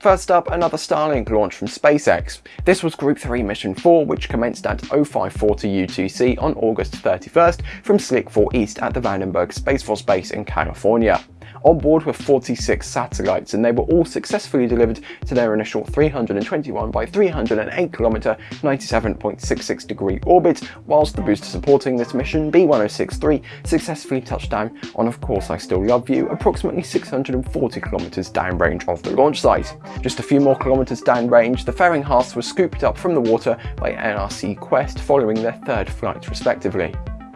First up, another Starlink launch from SpaceX. This was Group 3 Mission 4, which commenced at 0540 UTC on August 31st from Slick 4 East at the Vandenberg Space Force Base in California. On board were 46 satellites and they were all successfully delivered to their initial 321 by 308 km 97.66 degree orbit, whilst the booster supporting this mission, B1063, successfully touched down on Of Course I Still Love You, approximately 640 km downrange of the launch site. Just a few more kilometres downrange, the fairing Haas was scooped up from the water by NRC Quest following their third flight respectively.